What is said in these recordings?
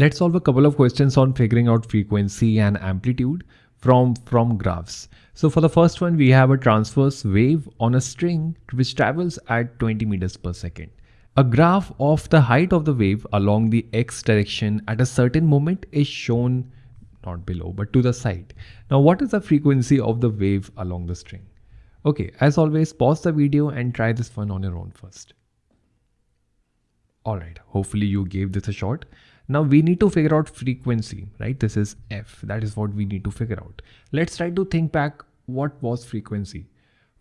Let's solve a couple of questions on figuring out frequency and amplitude from, from graphs. So for the first one, we have a transverse wave on a string which travels at 20 meters per second. A graph of the height of the wave along the x direction at a certain moment is shown not below but to the side. Now what is the frequency of the wave along the string? Okay, as always, pause the video and try this one on your own first. Alright, hopefully you gave this a shot. Now we need to figure out frequency, right? This is F. That is what we need to figure out. Let's try to think back what was frequency.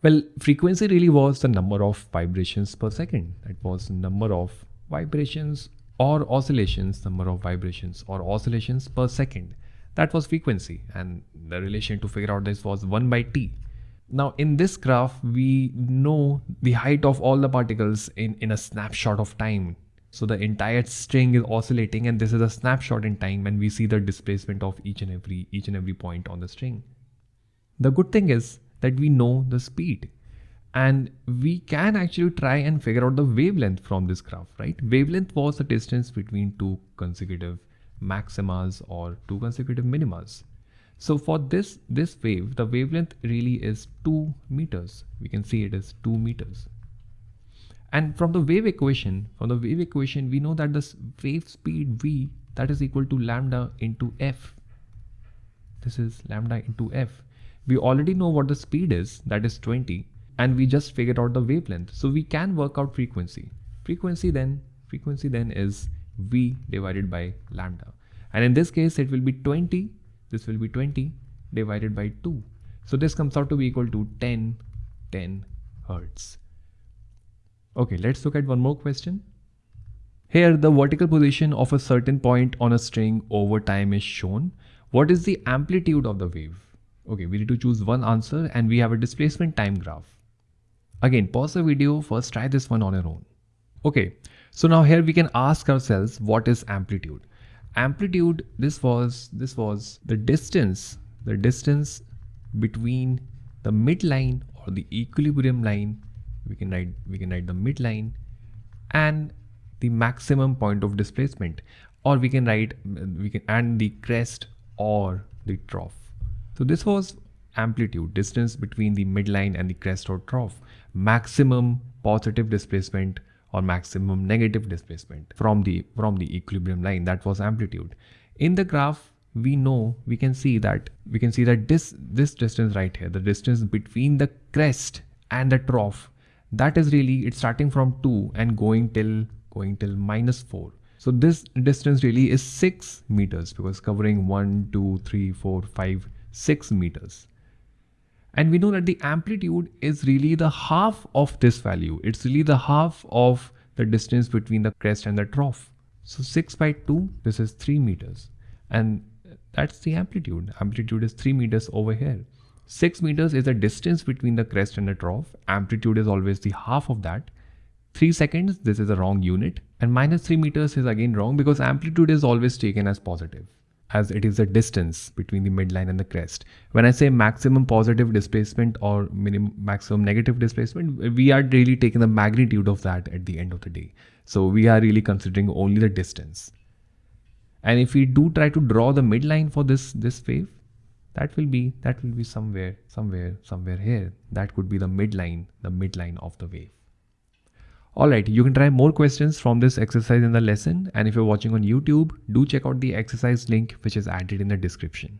Well, frequency really was the number of vibrations per second. That was number of vibrations or oscillations, number of vibrations or oscillations per second. That was frequency and the relation to figure out this was 1 by t. Now in this graph, we know the height of all the particles in, in a snapshot of time so the entire string is oscillating and this is a snapshot in time and we see the displacement of each and every each and every point on the string. The good thing is that we know the speed and we can actually try and figure out the wavelength from this graph, right? Wavelength was the distance between two consecutive maximas or two consecutive minimas. So for this, this wave, the wavelength really is two meters. We can see it is two meters. And from the wave equation, from the wave equation, we know that this wave speed v that is equal to lambda into f. This is lambda into f. We already know what the speed is, that is 20, and we just figured out the wavelength. So we can work out frequency. Frequency then, frequency then is v divided by lambda. And in this case, it will be 20. This will be 20 divided by 2. So this comes out to be equal to 10, 10 hertz. Okay, let's look at one more question. Here, the vertical position of a certain point on a string over time is shown. What is the amplitude of the wave? Okay, we need to choose one answer and we have a displacement time graph. Again, pause the video, first try this one on your own. Okay, so now here we can ask ourselves what is amplitude? Amplitude, this was, this was the distance, the distance between the midline or the equilibrium line we can write we can write the midline and the maximum point of displacement. Or we can write we can and the crest or the trough. So this was amplitude distance between the midline and the crest or trough. Maximum positive displacement or maximum negative displacement from the from the equilibrium line. That was amplitude. In the graph we know we can see that we can see that this this distance right here the distance between the crest and the trough that is really it's starting from 2 and going till going till minus 4 so this distance really is 6 meters because covering 1 2 3 4 5 6 meters. And we know that the amplitude is really the half of this value. It's really the half of the distance between the crest and the trough. So 6 by 2 this is 3 meters. And that's the amplitude. Amplitude is 3 meters over here 6 meters is the distance between the crest and the trough. Amplitude is always the half of that. 3 seconds, this is a wrong unit. And minus 3 meters is again wrong because amplitude is always taken as positive as it is the distance between the midline and the crest. When I say maximum positive displacement or minimum maximum negative displacement, we are really taking the magnitude of that at the end of the day. So we are really considering only the distance. And if we do try to draw the midline for this, this wave, that will be that will be somewhere somewhere somewhere here. That could be the midline the midline of the wave. Alright, you can try more questions from this exercise in the lesson. And if you're watching on YouTube, do check out the exercise link which is added in the description.